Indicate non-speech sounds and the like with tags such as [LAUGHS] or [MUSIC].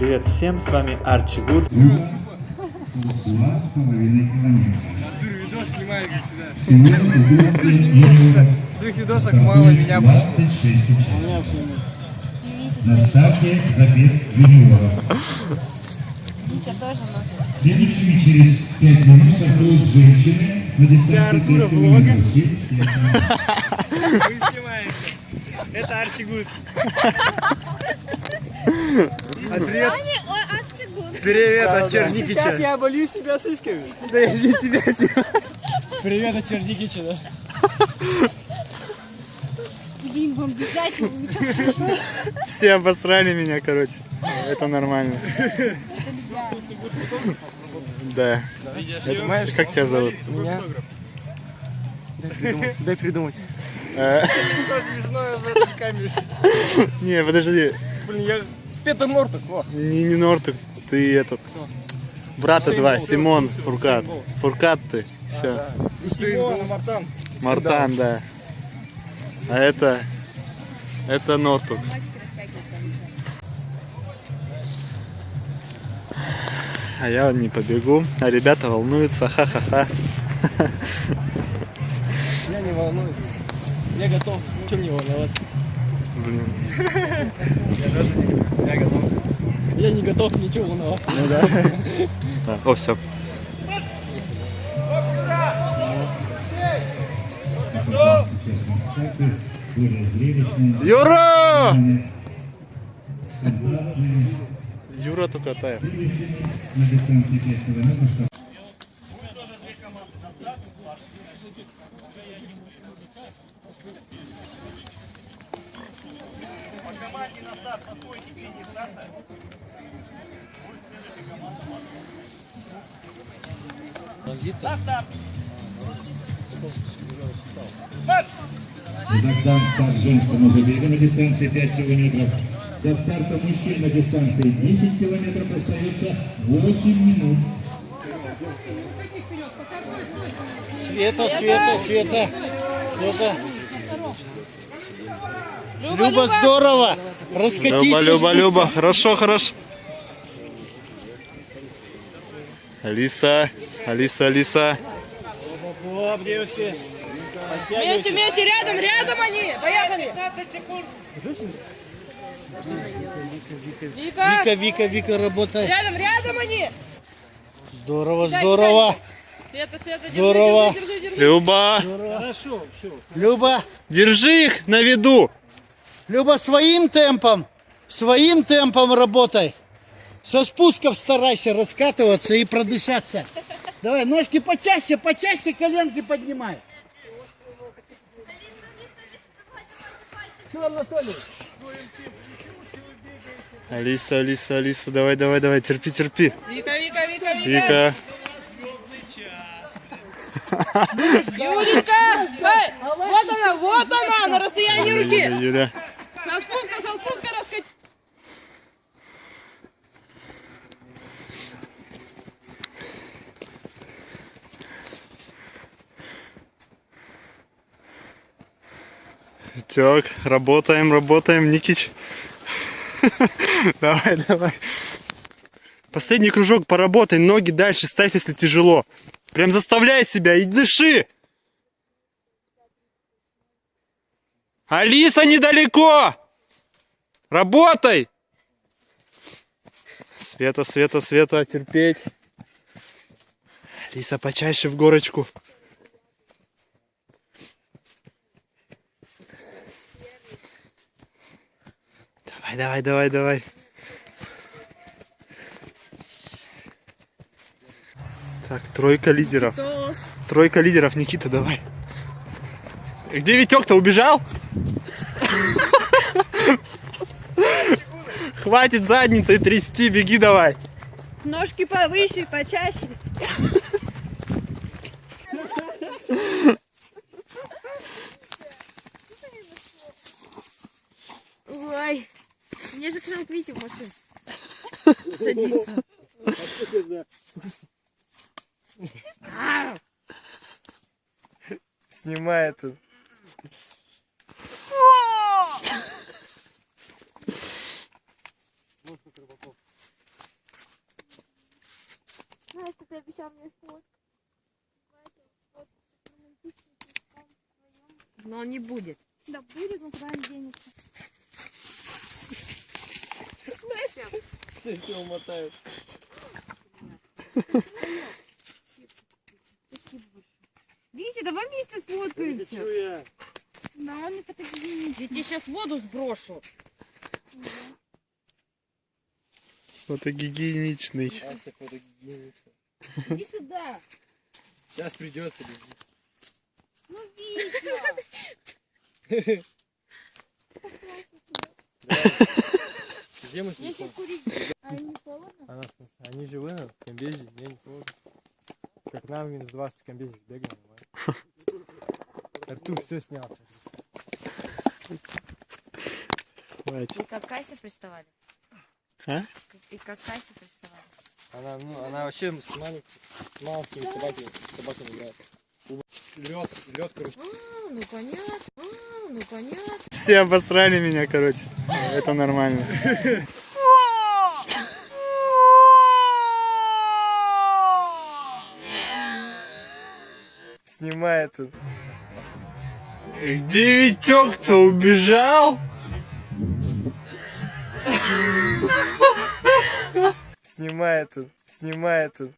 Привет всем, с вами Арчи Гуд. Два с половиной километра. Видос снимаю, как всегда. Сегодня В твоих видосах мало меня почему. 26 участников. На старте забег юниоров. Витя тоже может. Следующими через 5 минут стартуют женщины на дистанции Артура 5 влога. километров. Вы снимаете. Это Арчи Гуд. [LAUGHS] А привет, привет от Черникича. Сейчас я оболью себя шишками. Да я не тебя. Привет от Черникича, да? Блин, вам бежать, Все обосрали меня, короче. Это нормально. Да. Как тебя зовут? Меня? Дай придумать, дай придумать. Смешное в этой камере. Не, подожди. Блин, я Петр Норток, о. Не, не Нортук, ты этот. Брата два, Симон Фуркат. Фуркат ты. Все. Усейн Мартан. Мартан, да. А это... Это Нортук. А я не побегу, а ребята волнуются, ха-ха-ха. Я не волнуюсь. Я готов. Чем не волноваться? Блин. Я готов. Я не готов ничего волноваться. Ну да. Да, О, все. Зрелищные, Юра! стандартные. Юра Тукатаев. На дистанции 5 километров Богдан старт женскому забегу на дистанции 5 километров. До старта мужчин на дистанции 10 километров остается 8 минут. Света, Света, Света, Света. Люба, здорово! Раскатись. Люба, Люба, Люба. Хорошо, хорошо. Алиса, Алиса, Алиса. Оп, девочки. Вместе, вместе, рядом, рядом они! Поехали! Вика! Вика, Вика, Вика, работай. Рядом, рядом они! Здорово, здорово. Света, Света, держи, Здорово. держи, держи, держи. Люба, Хорошо, все. Люба, держи их на виду. Люба, своим темпом, своим темпом работай. Со спусков старайся раскатываться и продышаться. Давай, ножки почаще, почаще коленки поднимай. Все, Анатолий. Алиса, Алиса, Алиса, давай, давай, давай, терпи, терпи. Вика, Вика, Вика, Вика! Вика, Юленька! Эй, вот она, вот она, на расстоянии Юля, руки! Юля. Со Так, работаем, работаем, Никич. [LAUGHS] Давай, давай. Последний кружок поработай, ноги дальше ставь, если тяжело. Прям заставляй себя и дыши. Алиса недалеко. Работай. Света, Света, Света, терпеть. Алиса, почаще в горочку. Давай, давай, давай, давай. Так, тройка лидеров. Тройка лидеров, Никита, давай. Где Витек-то убежал? Хватит задницей трясти, беги давай. Ножки повыше, почаще. Ой, мне же к нам к Вите в машину. [LAUGHS] Садиться. [LAUGHS] Снимает тут. ты обещал мне сфоткать. Но он не будет. Да будет, но куда он денется? [LAUGHS] Сейчас его мотают. Витя, давай вместе сфоткаемся. Да, он не фотогеничный. Я тебе сейчас воду сброшу. Фотогигиеничный. Ася фотогеничная. Иди сюда. Сейчас придет, подожди. Ну, Витя. [LAUGHS] Курить. А не холодно? Она, они живы на комбезе, мне не холодно. Как нам минус 20 комбезе бегаем. [LAUGHS] Артур все снял. Хватит. И как Кася приставали? А? И как Кася приставали? Она, ну, она вообще с, малень- с маленькими собаками, собаками играет. Лед, лед, короче. А, ну понятно. А, ну понятно. Все обосрали меня, короче. Это нормально. [LAUGHS] Снимает. Где Витек-то убежал? Снимает он. Снимает он.